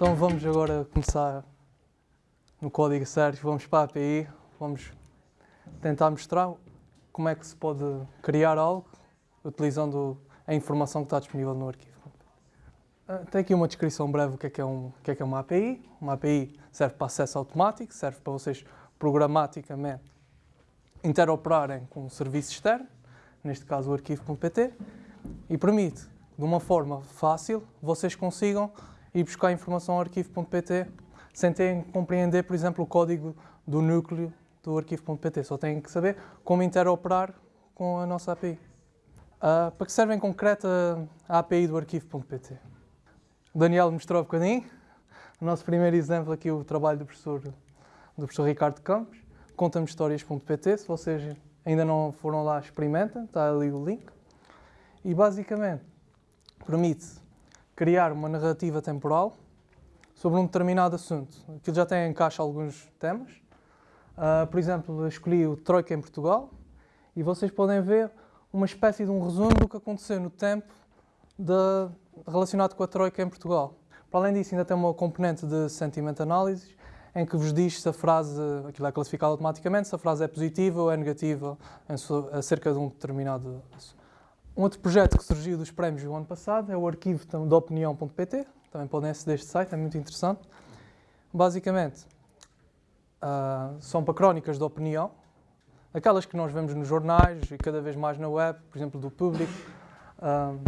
Então vamos agora começar no código certo, vamos para a API, vamos tentar mostrar como é que se pode criar algo utilizando a informação que está disponível no arquivo. Ah, tem aqui uma descrição breve do que é, que é, um, que é, que é uma API. Uma API serve para acesso automático, serve para vocês programaticamente interoperarem com um serviço externo, neste caso o arquivo.pt, e permite, de uma forma fácil, vocês consigam ir buscar informação ao arquivo.pt sem terem que compreender, por exemplo, o código do núcleo do arquivo.pt. Só têm que saber como interoperar com a nossa API. Uh, ah, para que serve em concreto a API do arquivo.pt? O Daniel mostrou um bocadinho. O nosso primeiro exemplo aqui, o trabalho do professor, do professor Ricardo Campos. Conta-me histórias.pt. Se vocês ainda não foram lá, experimentem. Está ali o link. E basicamente permite criar uma narrativa temporal sobre um determinado assunto. Aquilo já tem em caixa alguns temas. Uh, por exemplo, escolhi o Troika em Portugal e vocês podem ver uma espécie de um resumo do que aconteceu no tempo de, relacionado com a Troika em Portugal. Para além disso, ainda tem uma componente de sentiment analysis em que vos diz se a frase, aquilo é classificado automaticamente, se a frase é positiva ou é negativa acerca de um determinado assunto. Um outro projeto que surgiu dos prémios do ano passado é o arquivo de opinião.pt, também podem aceder a este site, é muito interessante. Basicamente, uh, são para crónicas de opinião, aquelas que nós vemos nos jornais e cada vez mais na web, por exemplo, do público, uh,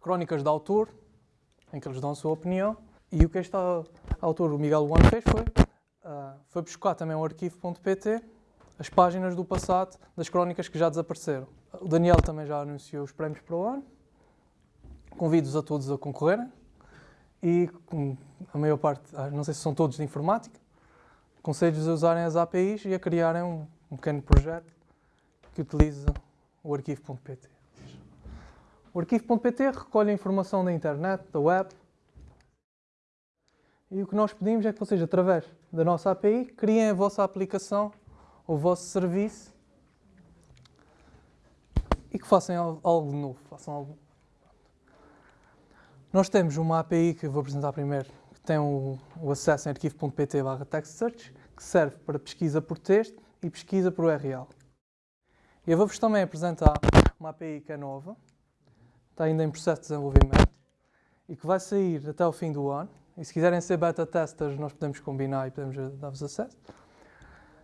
crónicas de autor, em que eles dão a sua opinião, e o que este autor, o Miguel One, fez foi, uh, foi buscar também o arquivo.pt, as páginas do passado das crónicas que já desapareceram. O Daniel também já anunciou os prémios para o ano. Convido-os a todos a concorrerem e a maior parte, ah, não sei se são todos de informática, aconselho-vos a usarem as APIs e a criarem um, um pequeno projeto que utiliza o arquivo.pt. O arquivo.pt recolhe a informação da internet, da web, e o que nós pedimos é que vocês, através da nossa API, criem a vossa aplicação, o vosso serviço e que façam algo novo, façam algo nós temos uma API que vou apresentar primeiro, que tem o, o acesso em arquivo.pt barra text search, que serve para pesquisa por texto e pesquisa por URL. E eu vou-vos também apresentar uma API que é nova, está ainda em processo de desenvolvimento, e que vai sair até o fim do ano. E se quiserem ser beta testers, nós podemos combinar e podemos dar-vos acesso.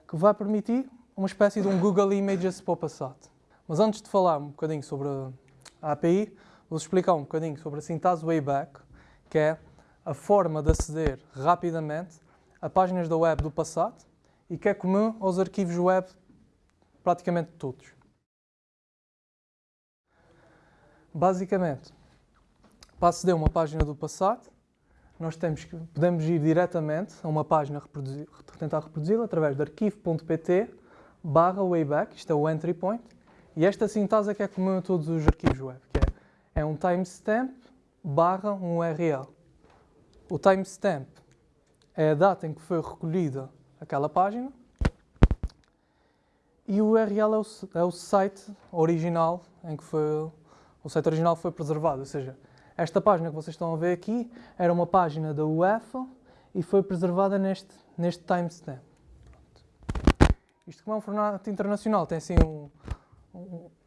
Que vai permitir uma espécie de um Google Images para o passado. Mas antes de falar um bocadinho sobre a API, vou-vos explicar um bocadinho sobre a Sintase Wayback, que é a forma de aceder rapidamente a páginas da web do passado e que é comum aos arquivos web praticamente todos. Basicamente, para aceder a uma página do passado, nós temos que, podemos ir diretamente a uma página, reproduzir, tentar reproduzi-la através de arquivo.pt barra wayback, isto é o entry point, e esta sintase é que é comum a todos os arquivos web, que é é um timestamp barra um URL. O timestamp é a data em que foi recolhida aquela página e o URL é o, é o site original em que foi, o site original foi preservado. Ou seja, esta página que vocês estão a ver aqui era uma página da UEFA e foi preservada neste, neste timestamp. Isto como é um formato internacional, tem assim um,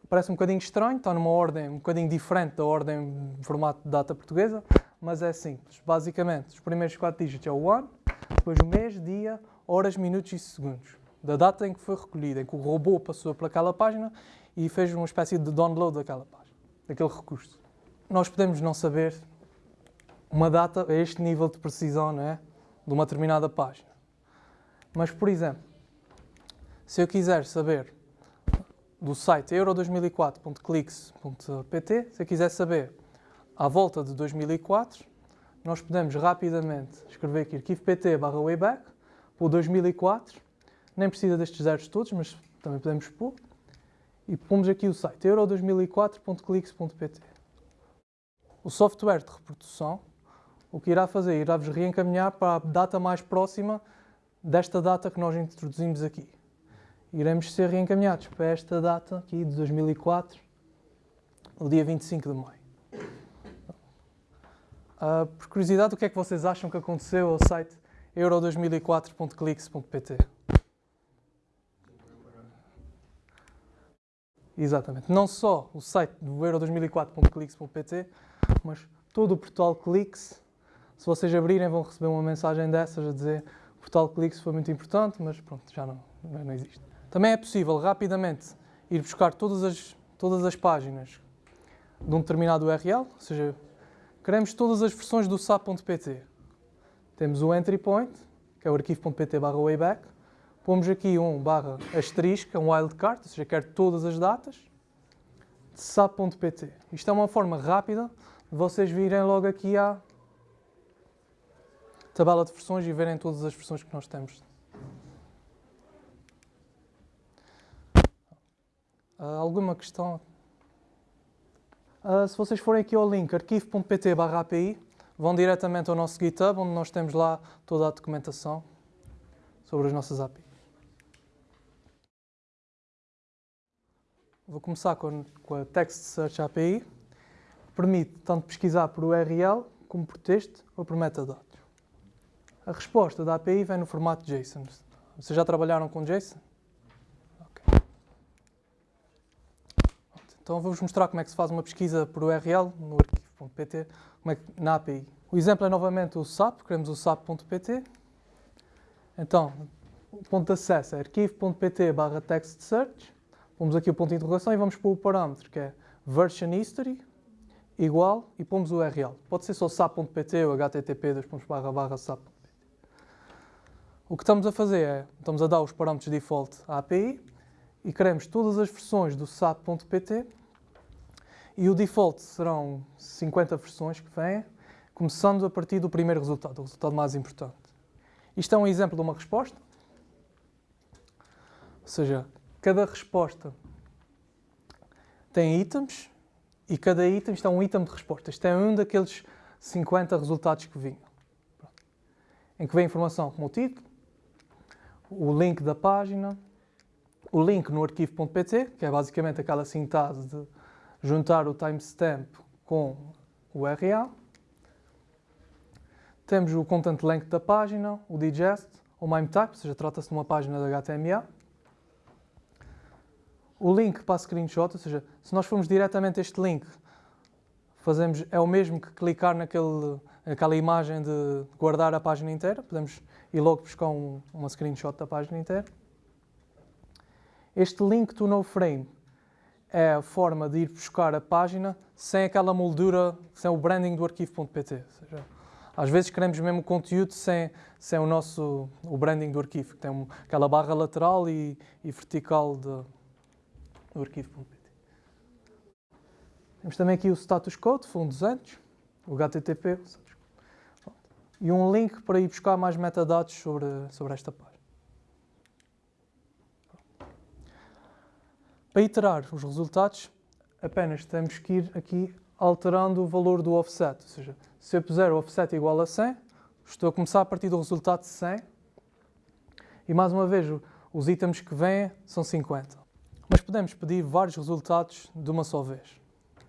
parece um bocadinho estranho, está numa ordem um bocadinho diferente da ordem de formato de data portuguesa, mas é simples. Basicamente, os primeiros quatro dígitos é o ano, depois o mês, dia, horas, minutos e segundos. Da data em que foi recolhida, em que o robô passou por aquela página e fez uma espécie de download daquela página, daquele recurso. Nós podemos não saber uma data a este nível de precisão não é? de uma determinada página. Mas, por exemplo, se eu quiser saber do site euro2004.clix.pt, se quiser saber à volta de 2004, nós podemos rapidamente escrever aqui arquivo.pt barra wayback o 2004, nem precisa destes zeros todos, mas também podemos pôr, e pomos aqui o site euro2004.clix.pt. O software de reprodução, o que irá fazer, irá-vos reencaminhar para a data mais próxima desta data que nós introduzimos aqui iremos ser reencaminhados para esta data aqui de 2004, o dia 25 de maio. Uh, por curiosidade, o que é que vocês acham que aconteceu ao site euro2004.clix.pt? Exatamente. Não só o site do euro2004.clix.pt, mas todo o portal Clix. Se vocês abrirem, vão receber uma mensagem dessas a dizer o portal Clix foi muito importante, mas pronto, já não, não existe. Também é possível rapidamente ir buscar todas as, todas as páginas de um determinado URL, ou seja, queremos todas as versões do SAP.pt. Temos o entry point, que é o arquivo.pt barra wayback, pomos aqui um barra asterisco, é um wildcard, ou seja, quero todas as datas, de SAP.pt. Isto é uma forma rápida de vocês virem logo aqui à tabela de versões e verem todas as versões que nós temos. Uh, alguma questão? Uh, se vocês forem aqui ao link arquivo.pt API, vão diretamente ao nosso GitHub, onde nós temos lá toda a documentação sobre as nossas APIs. Vou começar com, com a Text Search API, permite tanto pesquisar por URL como por texto ou por metadados. A resposta da API vem no formato JSON. Vocês já trabalharam com JSON? Então vou-vos mostrar como é que se faz uma pesquisa por URL no arquivo.pt é na API. O exemplo é novamente o SAP, queremos o SAP.pt. Então, o ponto de acesso é arquivo.pt barra text search. Pomos aqui o ponto de interrogação e vamos pôr o parâmetro que é version history igual e pomos o URL. Pode ser só sap.pt ou http sap.pt. O que estamos a fazer é, estamos a dar os parâmetros default à API e queremos todas as versões do SAP.pt e o default serão 50 versões que vêm, começando a partir do primeiro resultado, o resultado mais importante. Isto é um exemplo de uma resposta, ou seja, cada resposta tem itens e cada item está um item de resposta. Isto é um daqueles 50 resultados que vinham. Em que vem informação como o título, o link da página, o link no arquivo.pt, que é basicamente aquela sintase de juntar o timestamp com o URL. Temos o content length da página, o digest, o MIME type, ou seja, trata-se de uma página de HTML. O link para a screenshot, ou seja, se nós formos diretamente a este link, fazemos, é o mesmo que clicar naquele, naquela imagem de guardar a página inteira. Podemos ir logo buscar um, uma screenshot da página inteira. Este link to no frame é a forma de ir buscar a página sem aquela moldura, sem o branding do arquivo.pt. Às vezes queremos mesmo o conteúdo sem, sem o nosso o branding do arquivo, que tem aquela barra lateral e, e vertical de, do arquivo.pt. Temos também aqui o status code, fundo 200, o HTTP, e um link para ir buscar mais metadados sobre, sobre esta página. Para iterar os resultados, apenas temos que ir aqui alterando o valor do offset. Ou seja, se eu puser o offset igual a 100, estou a começar a partir do resultado de 100. E mais uma vez, os itens que vêm são 50. Mas podemos pedir vários resultados de uma só vez.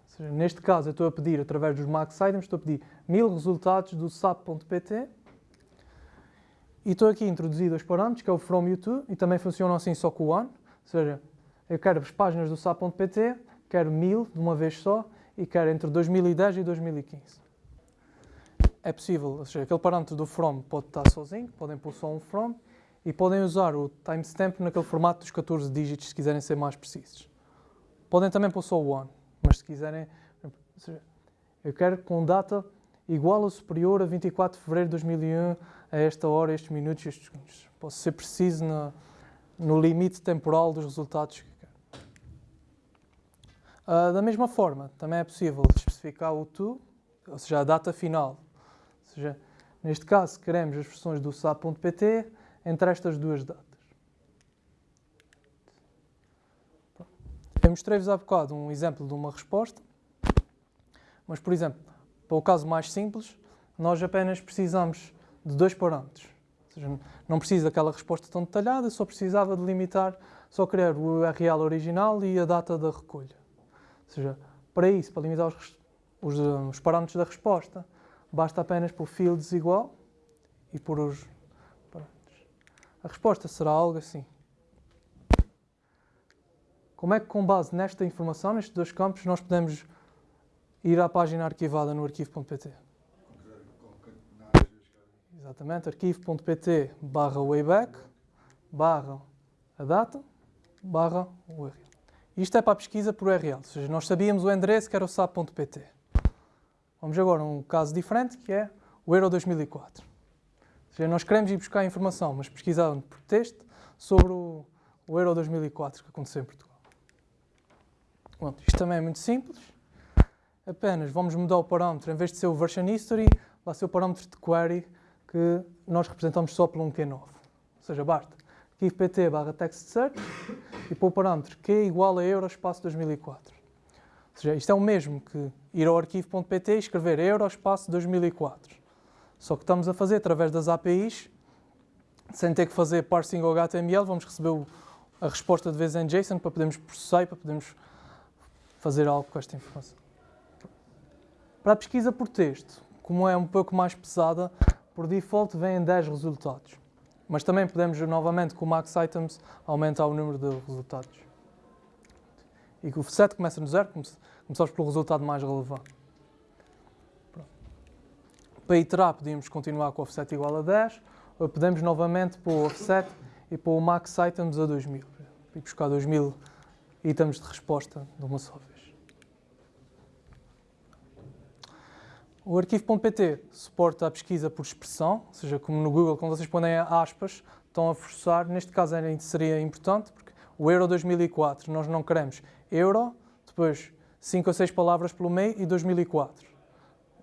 Seja, neste caso, eu estou a pedir, através dos max items, estou a pedir 1000 resultados do sap.pt e estou aqui a introduzir dois parâmetros, que é o from e o to, e também funcionam assim só com o one. Ou seja, eu quero as páginas do SAP.pt, quero 1000 de uma vez só e quero entre 2010 e 2015. É possível, ou seja, aquele parâmetro do from pode estar sozinho, podem pôr só um from e podem usar o timestamp naquele formato dos 14 dígitos se quiserem ser mais precisos. Podem também pôr só o one, mas se quiserem, seja, eu quero com data igual ou superior a 24 de fevereiro de 2001 a esta hora, estes minutos, estes segundos. Posso ser preciso no limite temporal dos resultados Uh, da mesma forma, também é possível especificar o to, ou seja, a data final. Ou seja, neste caso, queremos as versões do SAP.pt entre estas duas datas. Eu mostrei-vos há bocado um exemplo de uma resposta, mas, por exemplo, para o caso mais simples, nós apenas precisamos de dois parâmetros. Ou seja, não precisa daquela resposta tão detalhada, só precisava de limitar, só querer o URL original e a data da recolha. Ou seja, para isso, para limitar os, os, os parâmetros da resposta, basta apenas pôr fields igual e pôr os parâmetros. A resposta será algo assim. Como é que com base nesta informação, nestes dois campos, nós podemos ir à página arquivada no arquivo.pt? Exatamente, arquivo.pt barra wayback barra a data barra URL. Isto é para a pesquisa por URL, ou seja, nós sabíamos o endereço que era o sap.pt. Vamos agora a um caso diferente que é o Euro 2004. Ou seja, nós queremos ir buscar informação, mas pesquisando por texto sobre o, o Euro 2004 que aconteceu em Portugal. Isto também é muito simples. Apenas vamos mudar o parâmetro, em vez de ser o version history, vai ser o parâmetro de query que nós representamos só por um Q9. Ou seja, basta arquivo pt barra text search e para o parâmetro q igual a euro espaço 2004. Ou seja, isto é o mesmo que ir ao arquivo.pt e escrever euro espaço 2004. Só que estamos a fazer através das APIs, sem ter que fazer parsing ao HTML, vamos receber o, a resposta de vez em JSON para podermos processar e para podermos fazer algo com esta informação. Para a pesquisa por texto, como é um pouco mais pesada, por default vêm 10 resultados. Mas também podemos, novamente, com o max items, aumentar o número de resultados. E que o offset começa no zero, começamos pelo resultado mais relevante. Para iterar, podíamos continuar com o offset igual a 10, ou podemos novamente pôr o offset e pôr o max items a 2000. E buscar 2000 itens de resposta de uma só vez. O arquivo.pt suporta a pesquisa por expressão, ou seja, como no Google, quando vocês põem aspas, estão a forçar, neste caso seria importante, porque o Euro 2004, nós não queremos Euro, depois 5 ou 6 palavras pelo meio e 2004.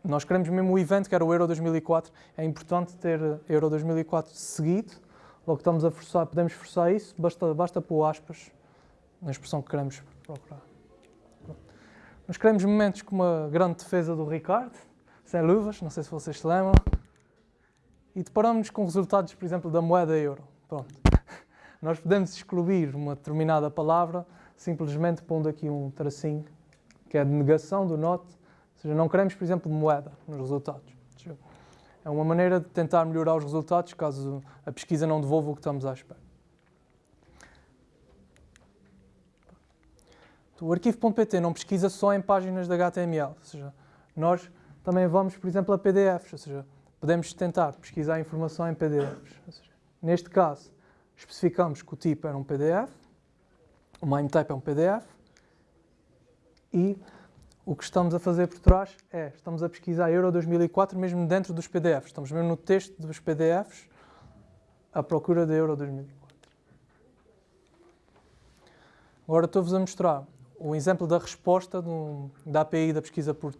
Nós queremos mesmo o evento, que era o Euro 2004, é importante ter Euro 2004 seguido, logo estamos a forçar, podemos forçar isso, basta, basta pôr aspas na expressão que queremos procurar. Nós queremos momentos com uma grande defesa do Ricardo, sem luvas, não sei se vocês se lembram. E deparamos com resultados, por exemplo, da moeda euro. Pronto. Nós podemos excluir uma determinada palavra simplesmente pondo aqui um tracinho, que é de negação do not. Ou seja, não queremos, por exemplo, moeda nos resultados. É uma maneira de tentar melhorar os resultados caso a pesquisa não devolva o que estamos à espera. O arquivo.pt não pesquisa só em páginas de HTML, ou seja, nós também vamos, por exemplo, a PDFs, ou seja, podemos tentar pesquisar informação em PDFs. Seja, neste caso, especificamos que o tipo era um PDF, o MIME type é um PDF, e o que estamos a fazer por trás é, estamos a pesquisar Euro 2004 mesmo dentro dos PDFs, estamos mesmo no texto dos PDFs à procura de Euro 2004. Agora estou-vos a mostrar o exemplo da resposta do, da API da pesquisa por,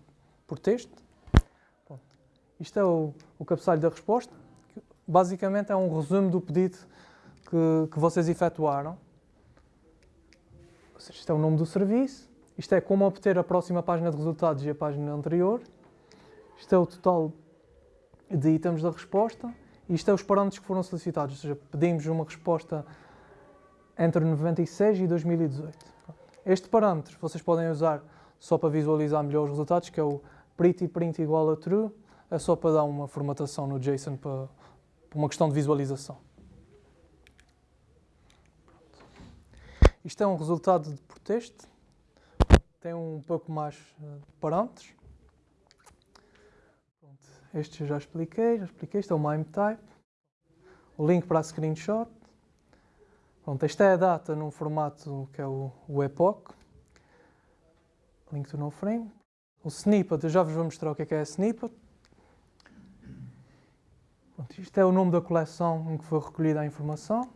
por texto. Isto é o, o cabeçalho da resposta. Que basicamente é um resumo do pedido que, que vocês efetuaram. Ou seja, isto é o nome do serviço. Isto é como obter a próxima página de resultados e a página anterior. Isto é o total de itens da resposta. E isto é os parâmetros que foram solicitados. Ou seja, pedimos uma resposta entre 96 e 2018. Este parâmetro vocês podem usar só para visualizar melhor os resultados, que é o pretty print igual a true é só para dar uma formatação no JSON para, para uma questão de visualização. Isto é um resultado por texto, tem um pouco mais eh, de parâmetros. Pronto. Este já expliquei, já expliquei, este é o MIME type, o link para a screenshot. Pronto, esta é a data num formato que é o, o epoch, link to no frame. O snippet, eu já vos vou mostrar o que é, que é snippet. Isto é o nome da coleção em que foi recolhida a informação.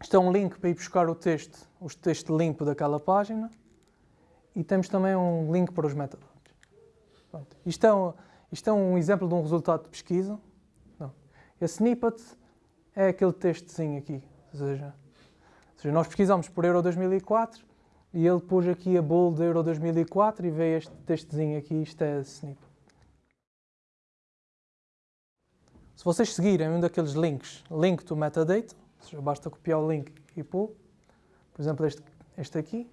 Isto é um link para ir buscar o texto, o texto limpo daquela página. E temos também um link para os metadados. Pronto. Isto, é um, isto é um exemplo de um resultado de pesquisa. Não. Snippet é aquele textozinho aqui. Ou seja, ou seja, nós pesquisamos por Euro 2004 e ele pôs aqui a bold Euro 2004 e veio este textozinho aqui. Isto é snippet. Se vocês seguirem um daqueles links, link to metadata, seja, basta copiar o link e pôr, por exemplo, este, este aqui,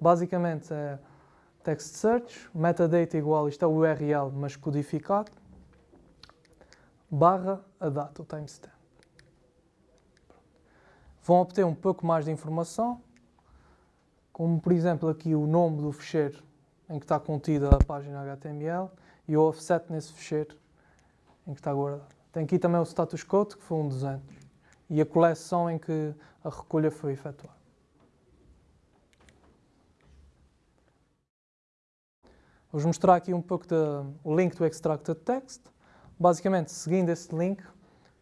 basicamente é, text search, metadata igual, isto é o URL, mas codificado, barra a data, o timestamp. Vão obter um pouco mais de informação, como por exemplo aqui o nome do fecheiro em que está contida a página HTML e o offset nesse fecheiro em que está guardado. Tem aqui também o status code, que foi um 200, e a coleção em que a recolha foi efetuada. Vou-vos mostrar aqui um pouco o link do Extracted Text. Basicamente, seguindo esse link,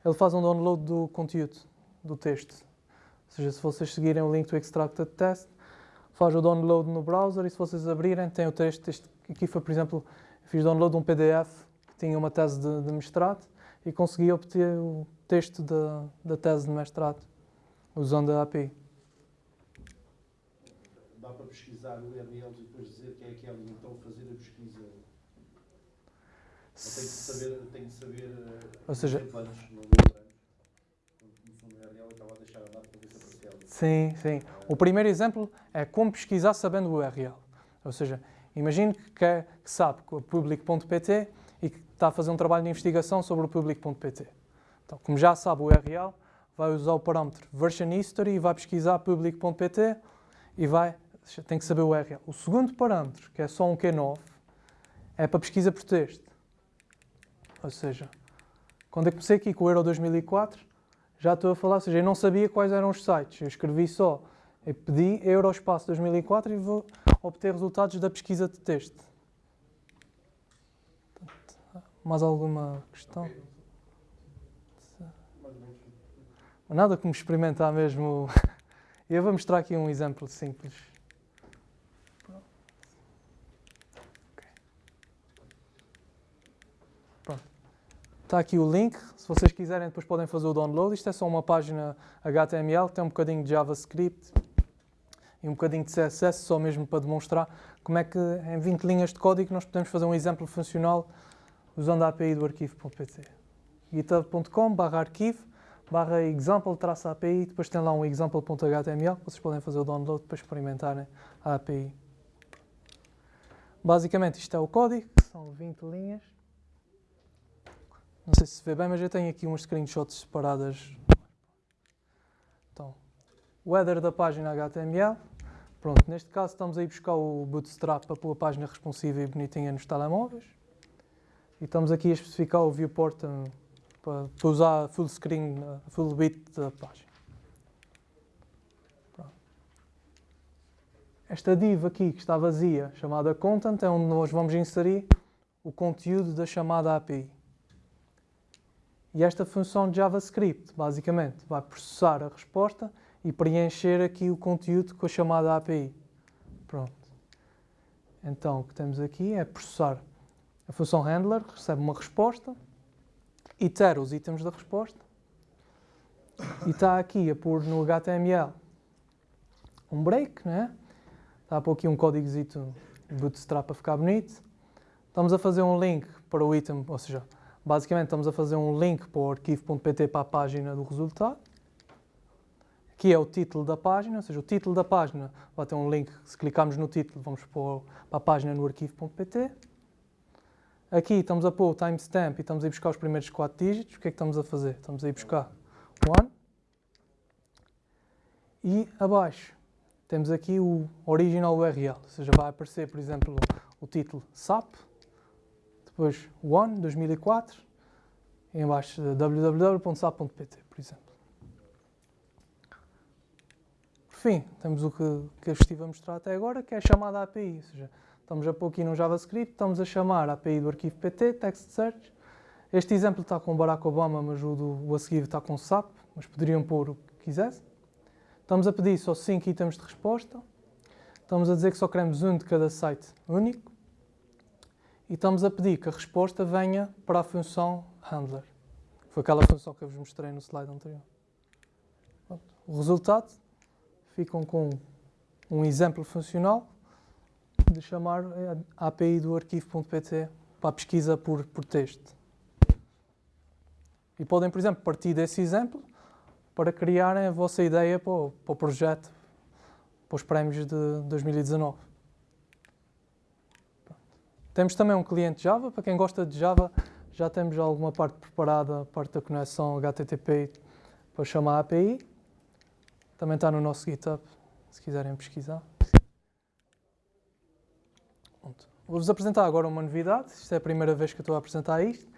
ele faz um download do conteúdo, do texto. Ou seja, se vocês seguirem o link do Extracted Text, faz o download no browser e se vocês abrirem, tem o texto. Este aqui foi, por exemplo, fiz download de um PDF que tinha uma tese de, de mestrado e consegui obter o texto da, da tese de mestrado usando a API. Dá para pesquisar o URL e depois dizer quem é que é então fazer a pesquisa? Ou tem que saber, tem que saber eh, Ou seja, exemplo antes, não lembramos. Quando começou no URL, estava a deixar a data para ver se aparecia ali. Sim, sim. O primeiro exemplo é como pesquisar sabendo o URL. Ou seja, imagine que, que sabe que o public.pt está a fazer um trabalho de investigação sobre o public.pt. Então, como já sabe o URL, vai usar o parâmetro version history e vai pesquisar public.pt e vai, tem que saber o URL. O segundo parâmetro, que é só um Q9, é para pesquisa por texto. Ou seja, quando eu comecei aqui com o Euro 2004, já estou a falar, ou seja, eu não sabia quais eram os sites. Eu escrevi só, eu pedi Eurospaço 2004 e vou obter resultados da pesquisa de texto. Mais alguma questão? Nada como experimentar mesmo. Eu vou mostrar aqui um exemplo simples. Está aqui o link. Se vocês quiserem, depois podem fazer o download. Isto é só uma página HTML, tem um bocadinho de JavaScript e um bocadinho de CSS, só mesmo para demonstrar como é que em 20 linhas de código nós podemos fazer um exemplo funcional usando a API do arquivo.pt. github.com barra arquivo example-api, depois tem lá um example.html, vocês podem fazer o download para experimentarem a API. Basicamente isto é o código, são 20 linhas. Não sei se se vê bem, mas eu tenho aqui uns screenshots separadas. Então, o header da página HTML. Pronto, neste caso estamos a ir buscar o Bootstrap para pôr a página responsiva e bonitinha nos telemóveis. E estamos aqui a especificar o viewport eh, para, usar full screen, eh, full bit da página. Esta div aqui que está vazia, chamada content, é onde nós vamos inserir o conteúdo da chamada API. E esta função de JavaScript, basicamente, vai processar a resposta e preencher aqui o conteúdo com a chamada API. Pronto. Então, o que temos aqui é processar a função handler recebe uma resposta, itera os itens da resposta e está aqui a pôr no HTML um break, né? está a pôr aqui um códigozito bootstrap para ficar bonito. Estamos a fazer um link para o item, ou seja, basicamente estamos a fazer um link para o arquivo.pt para a página do resultado. Aqui é o título da página, ou seja, o título da página vai ter um link, se clicarmos no título vamos pôr para a página no arquivo.pt. Aqui estamos a pôr o timestamp e estamos a ir buscar os primeiros 4 dígitos. O que é que estamos a fazer? Estamos a ir buscar one. E abaixo temos aqui o original URL, ou seja, vai aparecer, por exemplo, o título SAP, depois one 2004 e embaixo www.sap.pt, por exemplo. Por fim, temos o que, que eu estive a mostrar até agora, que é a chamada API, ou seja, Estamos a pôr aqui no JavaScript, estamos a chamar a API do arquivo PT, text search. Este exemplo está com Barack Obama, mas o, do, o a seguir está com SAP, mas poderiam pôr o que quisessem. Estamos a pedir só 5 itens de resposta. Estamos a dizer que só queremos um de cada site único. E estamos a pedir que a resposta venha para a função handler. Foi aquela função que eu vos mostrei no slide anterior. O resultado, ficam com um exemplo funcional de chamar a API do arquivo.pt para a pesquisa por, por texto. E podem, por exemplo, partir desse exemplo para criarem a vossa ideia para o, para o projeto, para os prémios de 2019. Temos também um cliente Java, para quem gosta de Java, já temos alguma parte preparada, parte da conexão HTTP para chamar a API. Também está no nosso GitHub, se quiserem pesquisar. Vou-vos apresentar agora uma novidade. Isto é a primeira vez que estou a apresentar isto,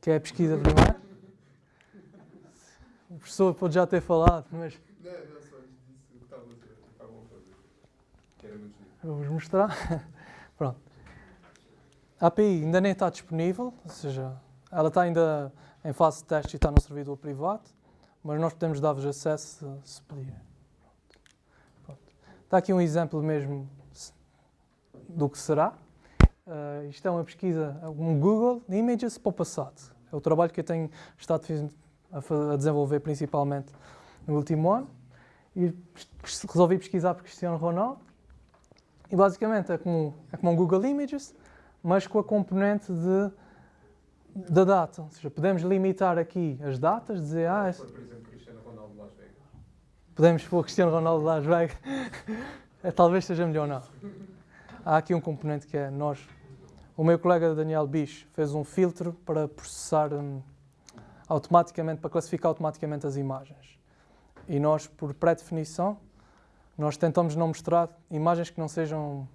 que é a pesquisa de imagem. O professor pode já ter falado, mas... Não, não, só disse o que estavam a fazer. Que era muito giro. Vou-vos mostrar. Pronto. A API ainda nem está disponível, ou seja, ela está ainda em fase de teste e está no servidor privado, mas nós podemos dar-vos acesso se, pedirem. Pronto. Está aqui um exemplo mesmo do que será. Uh, isto é uma pesquisa, um Google Images para o passado. É o trabalho que eu tenho estado a, desenvolver principalmente no último ano. E resolvi pesquisar por Cristiano Ronaldo. E basicamente é como, é como um Google Images, mas com a componente de, da data. Ou seja, podemos limitar aqui as datas, dizer... Ah, por exemplo, Cristiano Ronaldo de Las Vegas. Podemos pôr Cristiano Ronaldo de Las Vegas. é, talvez seja melhor não. Há aqui um componente que é nós... O meu colega Daniel Bicho fez um filtro para processar hum, automaticamente, para classificar automaticamente as imagens. E nós, por pré-definição, nós tentamos não mostrar imagens que não sejam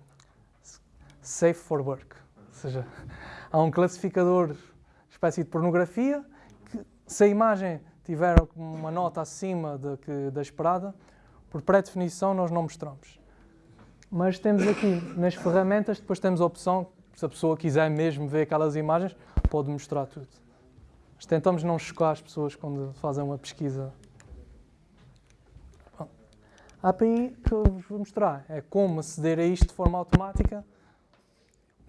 safe for work. Ou seja, há um classificador, espécie de pornografia, que se a imagem tiver uma nota acima da, que, da esperada, por pré-definição nós não mostramos. Mas temos aqui, nas ferramentas, depois temos a opção, se a pessoa quiser mesmo ver aquelas imagens, pode mostrar tudo. Mas tentamos não chocar as pessoas quando fazem uma pesquisa. Bom, a API que eu vos vou mostrar é como aceder a isto de forma automática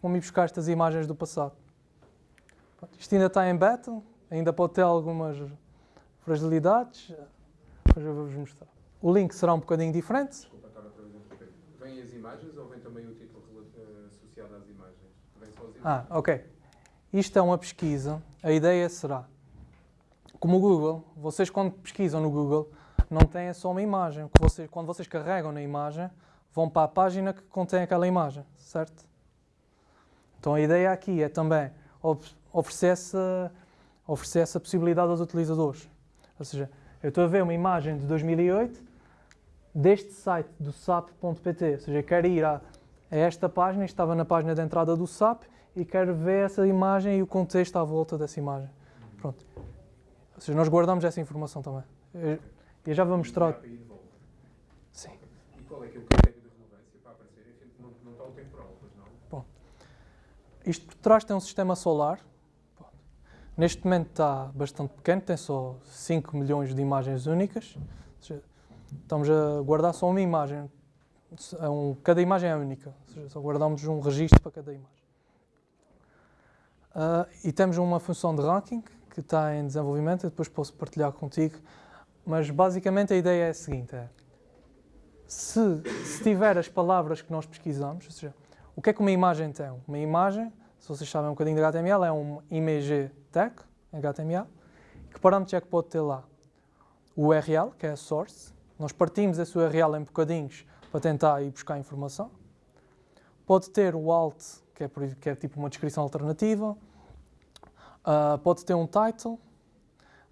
como ir buscar estas imagens do passado. Isto ainda está em beta, ainda pode ter algumas fragilidades, mas eu vou-vos mostrar. O link será um bocadinho diferente. As imagens ou vem também o título uh, associado às imagens? Vem? Ah, ok. Isto é uma pesquisa. A ideia será, como o Google, vocês quando pesquisam no Google, não têm só uma imagem. Quando vocês carregam na imagem, vão para a página que contém aquela imagem, certo? Então a ideia aqui é também oferecer essa, oferecer essa possibilidade aos utilizadores. Ou seja, eu estou a ver uma imagem de 2008 deste site do sap.pt, ou seja, quero ir a, a esta página, estava na página de entrada do SAP e quero ver essa imagem e o contexto à volta dessa imagem. Pronto. Ou seja, nós guardamos essa informação também. Eu, eu já vou mostrar. Sim. E qual é que é o critério de relevância para aparecer? Não, não está o temporal, pois não? Bom. Isto por trás tem um sistema solar. Neste momento está bastante pequeno, tem só 5 milhões de imagens únicas. Seja, estamos a guardar só uma imagem. É um, cada imagem é única, seja, só guardamos um registro para cada imagem. Uh, e temos uma função de ranking que está em desenvolvimento, eu depois posso partilhar contigo. Mas basicamente a ideia é a seguinte: é, se, se tiver as palavras que nós pesquisamos, ou seja, o que é que uma imagem tem? Uma imagem, se vocês sabem um bocadinho de HTML, é um image tag, HTML. Que parâmetros é que pode ter lá? O URL, que é a source. Nós partimos esse URL em bocadinhos para tentar ir buscar informação. Pode ter o alt, que é, que é tipo uma descrição alternativa. Uh, pode ter um title.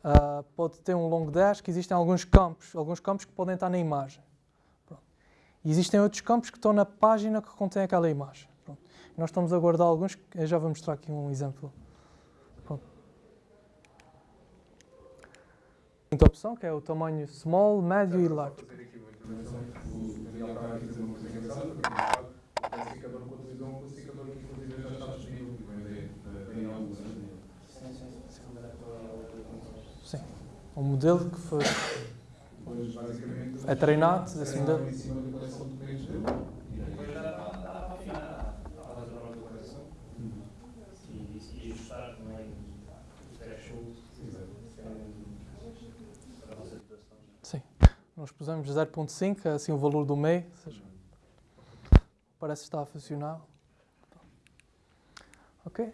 Uh, pode ter um long dash, que existem alguns campos, alguns campos que podem estar na imagem. E existem outros campos que estão na página que contém aquela imagem. Pronto. Nós estamos a guardar alguns, eu já vou mostrar aqui um exemplo. Quinta opção, que é o tamanho small, médio e large. É Daniel Luz. Sim. Um modelo que foi é treinado desse modelo. em cima da coleção de clientes dele. Depois já dá, dá para afinar a fazer uma declaração e, e ajustar também os thresholds para a vossa situação. Sim. Nós pusemos 0.5, é assim o valor do meio. Ou seja, parece que está a funcionar. Ok?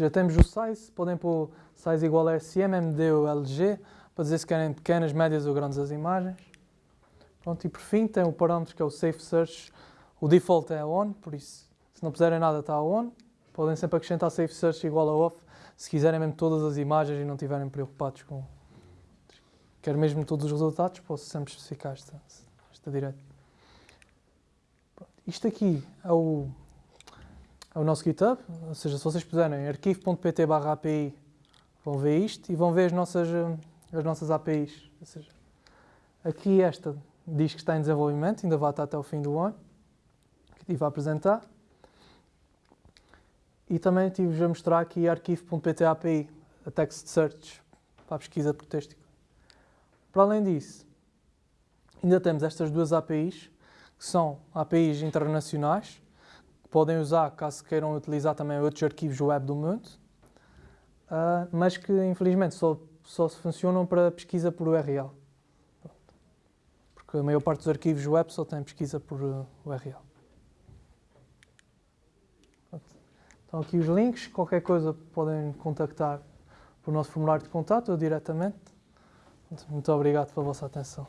Ou temos o size, podem pôr size igual a SM, MD ou LG, para dizer se querem pequenas, médias ou grandes as imagens. Pronto, e por fim tem o parâmetro que é o Safe Search. O default é on, por isso, Se não puserem nada, está on. Podem sempre acrescentar safe search igual a off, se quiserem mesmo todas as imagens e não estiverem preocupados com... Quero mesmo todos os resultados, posso sempre especificar esta, esta. Isto aqui é o, é o nosso GitHub, ou seja, se vocês puserem arquivo.pt API, vão ver isto e vão ver as nossas, eh, as nossas APIs. Ou seja, aqui esta diz que está em desenvolvimento, ainda vai estar até o fim do ano, que estive a apresentar. E também estive a mostrar aqui arquivo.pt API, a text search, para a pesquisa por texto. Para além disso, ainda temos estas duas APIs, que são APIs internacionais, que podem usar caso queiram utilizar também outros arquivos web do mundo, uh, mas que infelizmente só, só funcionam para pesquisa por URL. Porque a maior parte dos arquivos web só tem pesquisa por uh, URL. Estão aqui os links, qualquer coisa podem contactar por nosso formulário de contato ou diretamente. Muito obrigado pela vossa atenção.